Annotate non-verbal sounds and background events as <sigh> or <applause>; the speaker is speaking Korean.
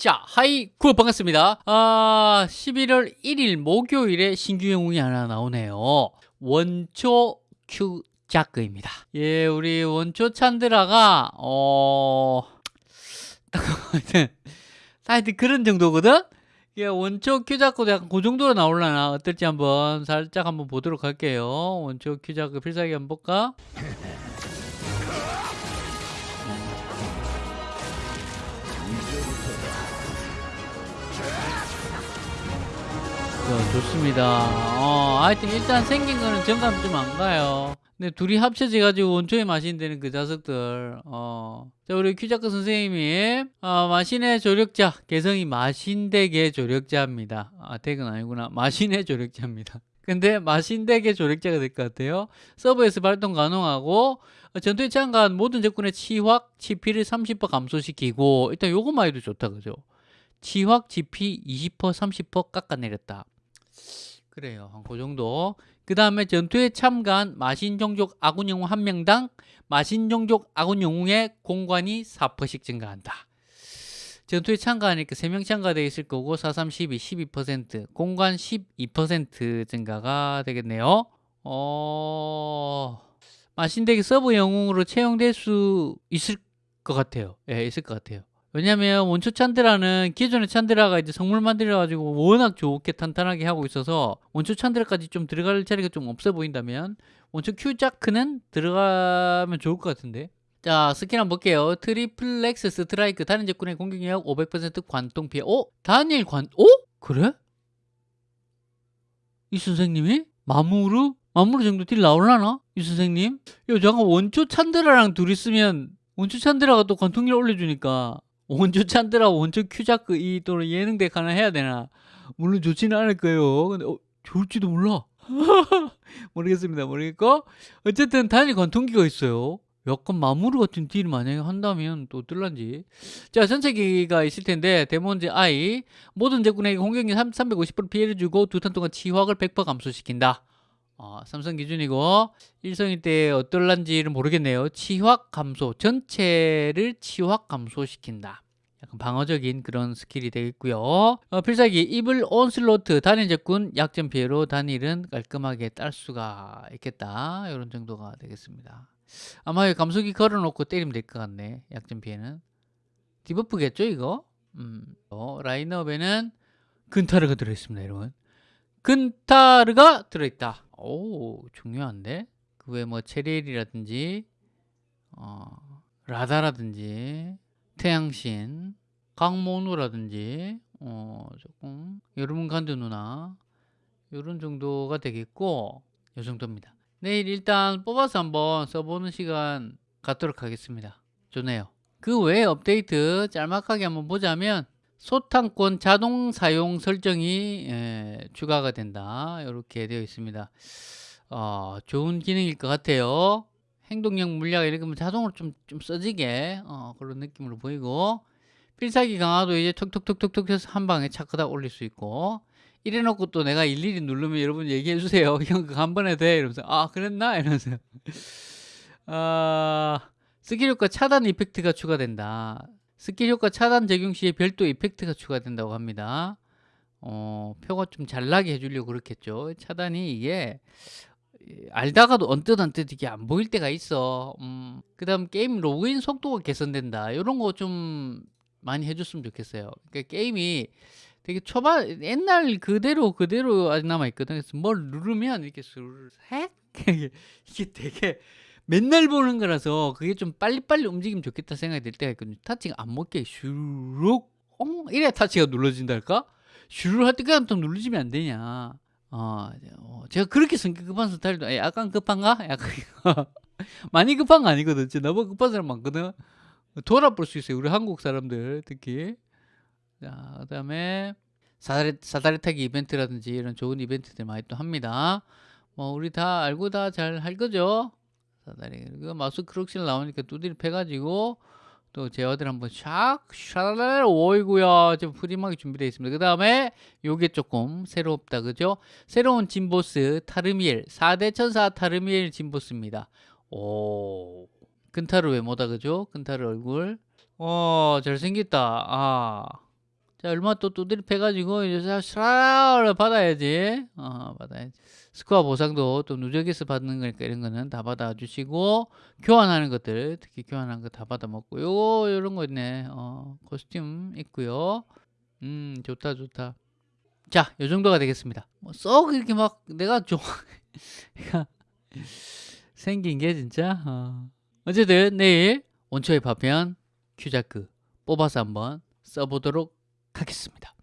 자, 하이구 반갑습니다. 아, 11월 1일 목요일에 신규 영웅이 하나 나오네요. 원초 큐 자크입니다. 예, 우리 원초 찬드라가 어 <laughs> 사이드 그런 정도거든. 예, 원초 큐자크도 약간 그 정도로 나올라나 어떨지 한번 살짝 한번 보도록 할게요. 원초 큐자크 필살기 한번 볼까? <laughs> 좋습니다. 어, 하여튼 일단 생긴 거는 정감 좀 안 가요. 근데 둘이 합쳐져가지고 원초의 마신 되는 그 자석들. 어. 자, 우리 큐자크 선생님이, 어, 마신의 조력자, 개성이 마신대계 조력자입니다. 아, 덱은 아니구나. 마신의 조력자입니다. <laughs> 근데 마신대계 조력자가 될 것 같아요. 서버에서 발동 가능하고, 어, 전투에 참가한 모든 적군의 치확, 치피를 30% 감소시키고, 일단 요것만 해도 좋다, 그죠? 치확, 치피 20%, 30% 깎아내렸다. 그래요. 한 그 정도. 그 다음에 전투에 참가한 마신종족 아군 영웅 한 명당 마신종족 아군 영웅의 공관이 4%씩 증가한다. 전투에 참가하니까 3명 참가되어 있을 거고 4, 3, 12, 12% 공관 12% 증가가 되겠네요. 어... 마신덱이 서브 영웅으로 채용될 수 있을 것 같아요. 예, 있을 것 같아요. 왜냐면 원초 찬드라는 기존의 찬드라가 이제 성물 만들어 가지고 워낙 좋게 탄탄하게 하고 있어서 원초 찬드라까지 좀 들어갈 자리가 좀 없어 보인다면 원초 큐자크는 들어가면 좋을 것 같은데 자 스킬 한번 볼게요 Triplex Strike 다른 적군의 공격력 500% 관통 피해 어? 단일 관.. 어? 그래? 이 선생님이? 마무르? 마무르 정도 딜 나올라나? 이 선생님? 야 잠깐 원초 찬드라랑 둘이 쓰면 원초 찬드라가 또 관통력 올려주니까 원초 찬드라 원초 큐자크 이 또는 예능덱 하나 해야 되나? 물론 좋지는 않을 거예요. 근데 어, 좋을지도 몰라. <laughs> 모르겠습니다 모르겠고. 어쨌든 단일 관통기가 있어요. 약간 마무르 같은 딜 만약에 한다면 또 뜰란지. 자 전체기가 있을 텐데 Demon's Eye. 모든 적군에게 공격력 350% 피해를 주고 두 턴 동안 치확을 100% 감소시킨다. 어, 삼성 기준이고 일성일 때 어떨란지를 모르겠네요. 치확 감소, 전체를 치확 감소시킨다. 약간 방어적인 그런 스킬이 되겠고요. 어, 필살기 Evil Onslaught 단일 적군 약점 피해로 단일은 깔끔하게 딸 수가 있겠다. 이런 정도가 되겠습니다. 아마 감속기 걸어놓고 때리면 될 것 같네. 약점 피해는. debuff겠죠 이거? 음. 어, 라인업에는 근타르가 들어있습니다 여러분. 근타르가 들어있다. 오 중요한데 그 외에 뭐 체리엘이라든지 어, 라다라든지 태양신 강모누라든지 어, 조금 간드 누나 이런 정도가 되겠고 이 정도입니다. 내일 일단 뽑아서 한번 써보는 시간 갖도록 하겠습니다. 좋네요. 그 외에 업데이트 짤막하게 한번 보자면 소탕권 자동 사용 설정이 예, 추가가 된다. 이렇게 되어 있습니다. 어, 좋은 기능일 것 같아요 행동력 물약 하면 자동으로 좀, 좀 써지게 어, 그런 느낌으로 보이고 필살기 강화도 이제 톡톡톡톡톡 해서 한 방에 차크다 올릴 수 있고 이래 놓고 또 내가 일일이 누르면 여러분 얘기해 주세요. <laughs> 형 그거 한 번에 돼. 이러면서 아 그랬나? 이러면서. 아 스킬 효과 차단 effect가 추가된다. 스킬 효과 차단 적용 시에 별도 effect가 추가된다고 합니다. 어, 표가 좀 잘 나게 해주려고 그렇겠죠. 차단이 이게 알다가도 언뜻 언뜻 이게 안 보일 때가 있어. 음, 그 다음 게임 로그인 속도가 개선된다. 이런 거 좀 많이 해줬으면 좋겠어요. 그러니까 게임이 되게 초반 옛날 그대로 그대로 아직 남아 있거든. 그래서 뭘 누르면 이렇게 술색 이게 되게 맨날 보는 거라서 그게 좀 빨리빨리 움직이면 좋겠다 생각이 들 때가 있거든요. 타치가 안 먹게 슈룩 엉 이래 타치가 눌러진달까? 슈룩 할 때까지 또 눌러지면 안 되냐? 어, 어, 제가 그렇게 성격 급한 스타일도 약간 급한가? 약간 <laughs> 많이 급한 거 아니거든. 진짜 너무 급한 사람 많거든. 돌아볼 수 있어요. 우리 한국 사람들 특히. 자, 그다음에 사다리, 사다리 타기 이벤트라든지 이런 좋은 이벤트들 많이 또 합니다. 뭐 우리 다 알고 다 잘 할 거죠? 사다리 그리고 마우스 크록실 나오니까 두드리 패가지고 또 제어들 한번 샥 샤랄랄 오이구야 좀 프리하게 준비되어 있습니다. 그 다음에 요게 조금 새롭다 그죠? 새로운 진보스 타르미엘 4대 천사 타르미엘 진보스입니다. 오 근타르 외모다 그죠? 근타르 얼굴. 어 잘생겼다. 아 자 얼마 또 두드려 패가지고 이제 샤라를 받아야지. 어 받아야지. 스코어 보상도 또 누적해서 받는 거니까 이런 거는 다 받아주시고 교환하는 것들 특히 교환하는 거 다 받아 먹고 요거 요런 거 있네. 어 코스튬 있고요. 음 좋다 좋다. 자 요 정도가 되겠습니다. 뭐 썩 이렇게 막 내가 좋아 <laughs> 생긴 게 진짜 어. 어쨌든 내일 원초의 파편 큐자크 뽑아서 한번 써보도록 하겠습니다.